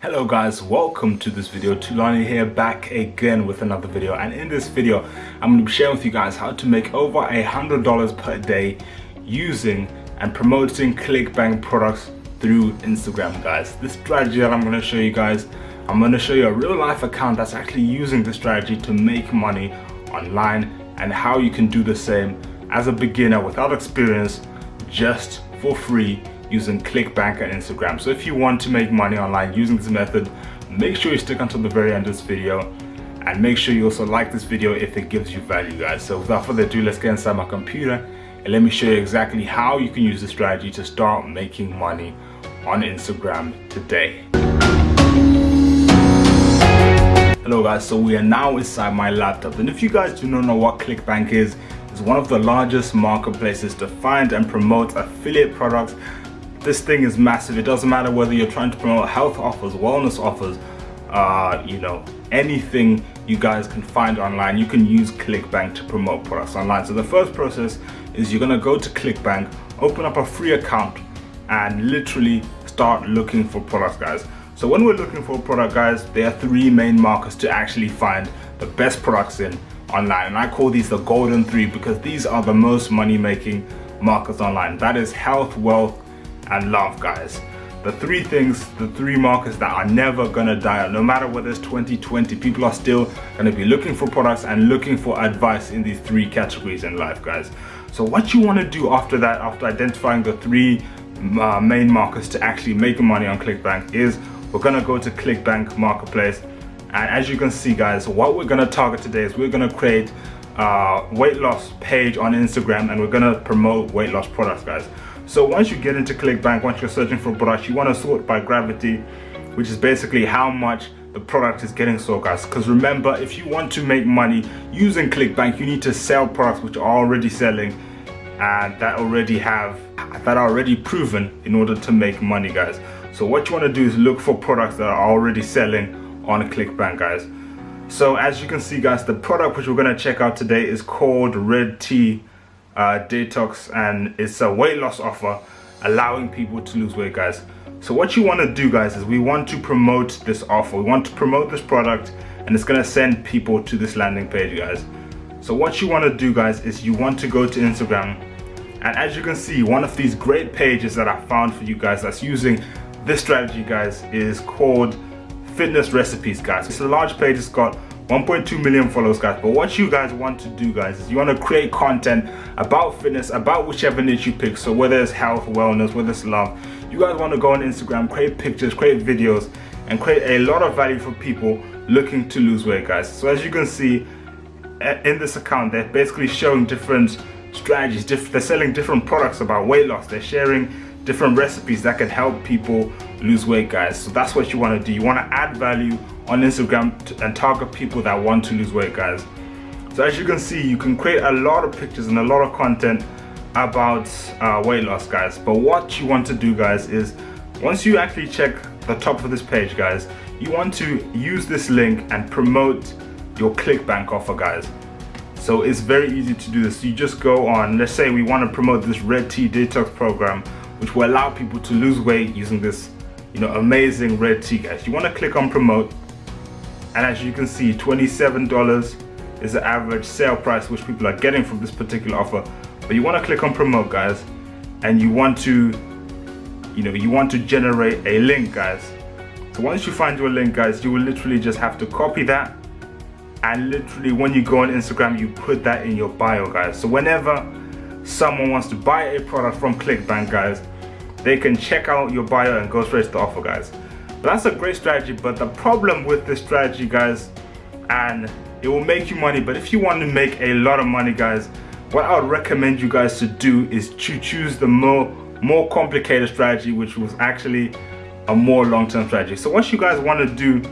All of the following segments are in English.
Hello guys, welcome to this video. Tulani here back again with another video and in this video I'm going to be sharing with you guys how to make over a hundred dollars per day using and promoting ClickBank products through Instagram guys. This strategy that I'm going to show you guys, I'm going to show you a real life account that's actually using this strategy to make money online and how you can do the same as a beginner without experience just for free using ClickBank and Instagram. So if you want to make money online using this method, make sure you stick until the very end of this video and make sure you also like this video if it gives you value guys. So without further ado, let's get inside my computer and let me show you exactly how you can use this strategy to start making money on Instagram today. Hello guys, so we are now inside my laptop and if you guys do not know what ClickBank is, it's one of the largest marketplaces to find and promote affiliate products this thing is massive. It doesn't matter whether you're trying to promote health offers wellness offers uh, you know anything you guys can find online you can use clickbank to promote products online. So the first process is you're gonna go to clickbank open up a free account and literally start looking for products guys. So when we're looking for a product guys there are three main markers to actually find the best products in online. And I call these the golden three because these are the most money making markers online. That is health wealth and love guys. The three things the three markets that are never gonna die no matter whether it's 2020 people are still gonna be looking for products and looking for advice in these three categories in life guys. So what you want to do after that after identifying the three uh, main markets to actually make money on clickbank is we're gonna go to clickbank marketplace. And as you can see guys what we're gonna target today is we're gonna create a weight loss page on instagram and we're gonna promote weight loss products guys so once you get into ClickBank, once you're searching for products, you want to sort by gravity, which is basically how much the product is getting sold guys. Because remember if you want to make money using clickbank you need to sell products which are already selling and that already have that are already proven in order to make money guys. So what you want to do is look for products that are already selling on clickbank guys. So as you can see guys the product which we're going to check out today is called red tea uh, detox and it's a weight loss offer allowing people to lose weight guys. So what you want to do guys is we want to promote this offer. We want to promote this product and it's going to send people to this landing page guys. So what you want to do guys is you want to go to Instagram and as you can see one of these great pages that I found for you guys that's using this strategy guys is called fitness recipes guys. It's a large page. It's got 1.2 million followers guys. But what you guys want to do guys is you want to create content about fitness about whichever niche you pick. So whether it's health wellness whether it's love you guys want to go on instagram create pictures create videos and create a lot of value for people looking to lose weight guys. So as you can see eh, in this account they're basically showing different strategies they're selling different products about weight loss. They're sharing different recipes that can help people lose weight guys. So that's what you want to do. You want to add value on Instagram and target people that want to lose weight guys. So as you can see you can create a lot of pictures and a lot of content about uh, weight loss guys. But what you want to do guys is once you actually check the top of this page guys you want to use this link and promote your clickbank offer guys. So it's very easy to do this. You just go on let's say we want to promote this red tea detox program which will allow people to lose weight using this you know amazing red tea guys. You want to click on promote and as you can see $27 is the average sale price which people are getting from this particular offer. But you want to click on promote guys and you want to you know you want to generate a link guys. So once you find your link guys you will literally just have to copy that. And literally when you go on Instagram you put that in your bio guys. So whenever someone wants to buy a product from clickbank guys they can check out your bio and go straight to the offer guys that's a great strategy but the problem with this strategy guys and it will make you money but if you want to make a lot of money guys what I would recommend you guys to do is to choose the more more complicated strategy which was actually a more long-term strategy. So what you guys want to do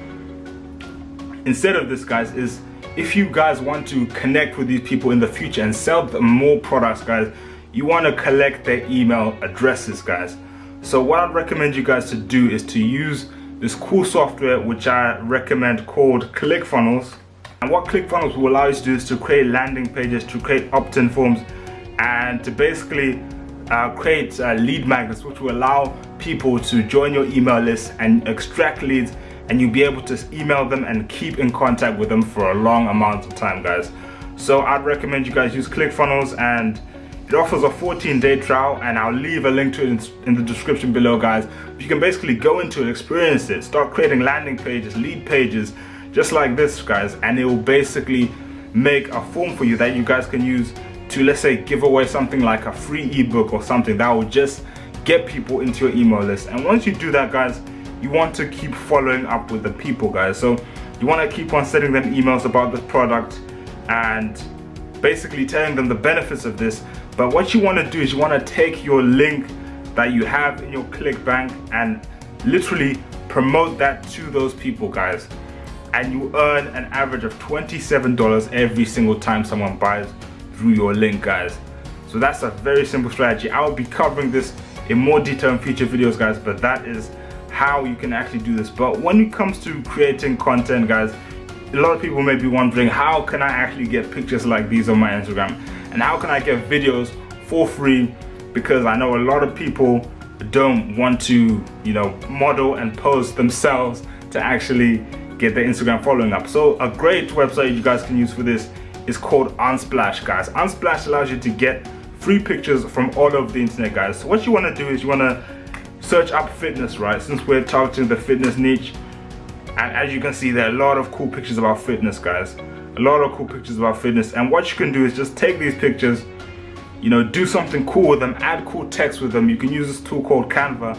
instead of this guys is if you guys want to connect with these people in the future and sell them more products guys you want to collect their email addresses guys so what I'd recommend you guys to do is to use this cool software which I recommend called ClickFunnels. And what ClickFunnels will allow you to do is to create landing pages, to create opt-in forms, and to basically uh, create uh, lead magnets which will allow people to join your email list and extract leads and you'll be able to email them and keep in contact with them for a long amount of time guys so I'd recommend you guys use ClickFunnels and it offers a 14 day trial and I'll leave a link to it in the description below guys. You can basically go into it, experience it, start creating landing pages, lead pages, just like this guys and it will basically make a form for you that you guys can use to let's say give away something like a free ebook or something that will just get people into your email list and once you do that guys you want to keep following up with the people guys so you want to keep on sending them emails about the product and basically telling them the benefits of this but what you want to do is you want to take your link that you have in your ClickBank and literally promote that to those people guys. And you earn an average of $27 every single time someone buys through your link guys. So that's a very simple strategy. I will be covering this in more detail in future videos guys but that is how you can actually do this. But when it comes to creating content guys a lot of people may be wondering how can I actually get pictures like these on my Instagram and how can I get videos for free? Because I know a lot of people don't want to you know model and pose themselves to actually get their Instagram following up. So a great website you guys can use for this is called Unsplash guys. Unsplash allows you to get free pictures from all over the internet guys. So what you want to do is you want to search up fitness right? Since we're targeting the fitness niche and as you can see there are a lot of cool pictures about fitness guys a lot of cool pictures about fitness. And what you can do is just take these pictures you know do something cool with them add cool text with them. You can use this tool called canva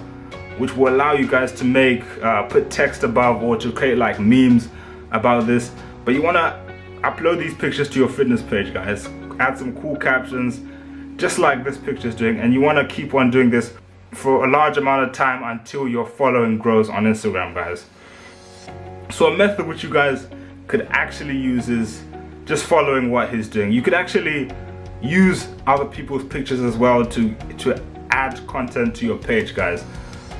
which will allow you guys to make uh, put text above or to create like memes about this. But you want to upload these pictures to your fitness page guys. Add some cool captions just like this picture is doing. And you want to keep on doing this for a large amount of time until your following grows on Instagram guys. So a method which you guys could actually use is just following what he's doing. You could actually use other people's pictures as well to, to add content to your page, guys.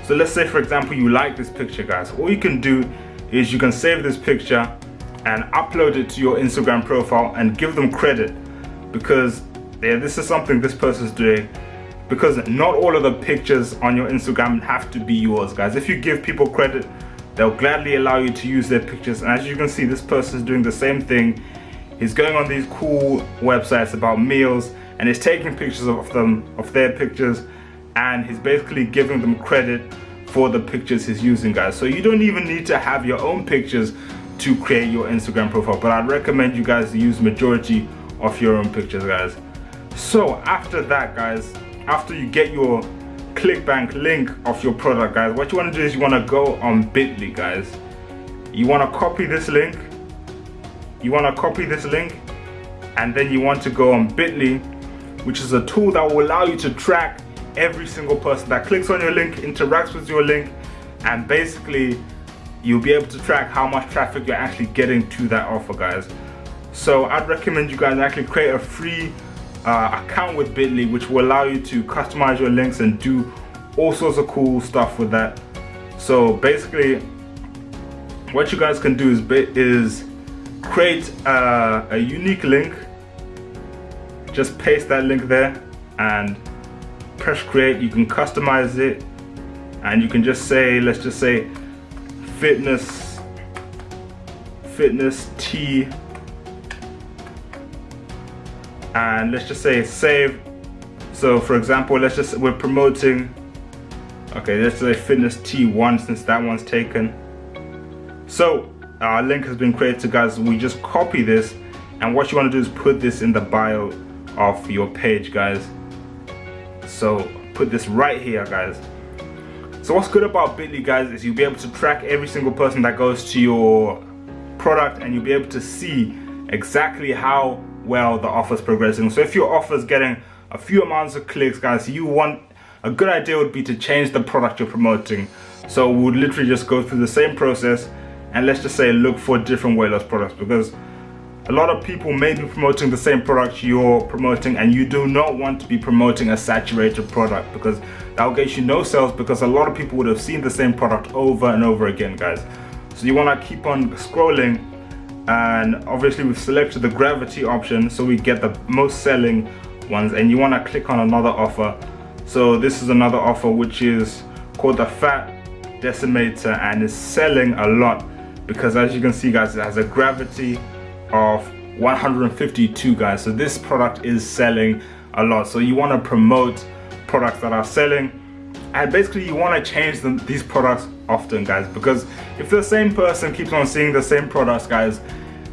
So let's say, for example, you like this picture, guys. All you can do is you can save this picture and upload it to your Instagram profile and give them credit because yeah, this is something this person's doing because not all of the pictures on your Instagram have to be yours, guys. If you give people credit, They'll gladly allow you to use their pictures. And as you can see, this person is doing the same thing. He's going on these cool websites about meals and he's taking pictures of them, of their pictures, and he's basically giving them credit for the pictures he's using, guys. So you don't even need to have your own pictures to create your Instagram profile, but I'd recommend you guys use majority of your own pictures, guys. So after that, guys, after you get your ClickBank link of your product guys. What you want to do is you want to go on bit.ly guys. You want to copy this link. You want to copy this link and then you want to go on bit.ly which is a tool that will allow you to track every single person that clicks on your link interacts with your link and basically you'll be able to track how much traffic you're actually getting to that offer guys. So I'd recommend you guys actually create a free uh, account with Bitly which will allow you to customize your links and do all sorts of cool stuff with that. So basically what you guys can do is, is create a, a unique link just paste that link there and press create you can customize it and you can just say let's just say fitness fitness tea and let's just say save so for example let's just we're promoting okay let's say fitness t1 since that one's taken. So our link has been created guys we just copy this. And what you want to do is put this in the bio of your page guys. So put this right here guys. So what's good about Bitly guys is you'll be able to track every single person that goes to your product and you'll be able to see exactly how well the offer is progressing. So if your offer is getting a few amounts of clicks, guys, you want a good idea would be to change the product you're promoting. So we would literally just go through the same process and let's just say look for different weight loss products because a lot of people may be promoting the same product you're promoting and you do not want to be promoting a saturated product because that will get you no sales because a lot of people would have seen the same product over and over again guys. So you want to keep on scrolling and obviously we've selected the gravity option so we get the most selling ones. And you want to click on another offer. So this is another offer which is called the fat decimator and is selling a lot because as you can see guys it has a gravity of 152 guys. So this product is selling a lot. So you want to promote products that are selling. And basically you want to change them, these products often guys because if the same person keeps on seeing the same products guys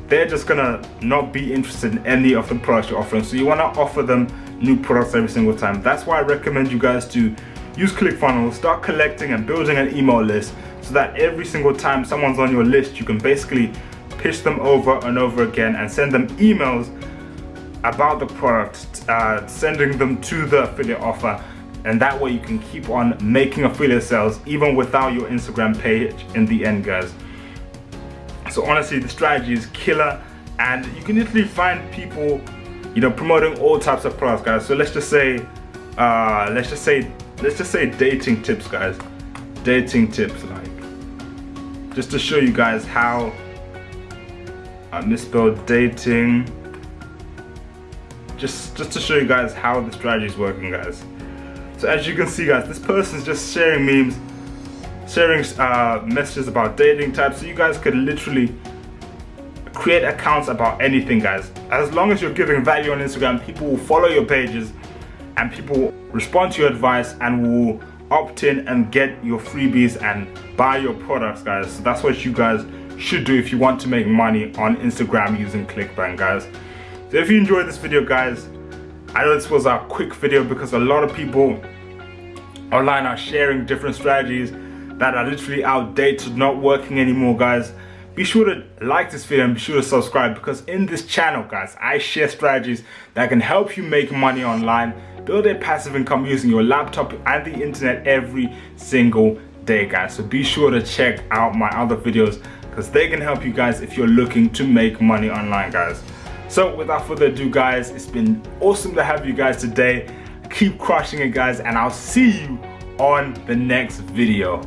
they're just gonna not be interested in any of the products you're offering. So you want to offer them new products every single time. That's why I recommend you guys to use ClickFunnels start collecting and building an email list so that every single time someone's on your list you can basically pitch them over and over again and send them emails about the product uh, sending them to the affiliate offer. And that way you can keep on making affiliate sales even without your Instagram page in the end guys. So honestly the strategy is killer and you can literally find people you know promoting all types of products guys. So let's just say uh, let's just say let's just say dating tips guys. Dating tips like just to show you guys how I misspelled dating just just to show you guys how the strategy is working guys so as you can see guys, this person's just sharing memes, sharing uh, messages about dating types. So you guys could literally create accounts about anything guys. As long as you're giving value on Instagram, people will follow your pages and people will respond to your advice and will opt in and get your freebies and buy your products guys. So that's what you guys should do if you want to make money on Instagram using ClickBank guys. So if you enjoyed this video guys, I know this was a quick video because a lot of people online are sharing different strategies that are literally outdated, not working anymore, guys. Be sure to like this video and be sure to subscribe because in this channel, guys, I share strategies that can help you make money online, build a passive income using your laptop and the internet every single day, guys. So be sure to check out my other videos because they can help you guys if you're looking to make money online, guys. So without further ado guys, it's been awesome to have you guys today. Keep crushing it guys and I'll see you on the next video.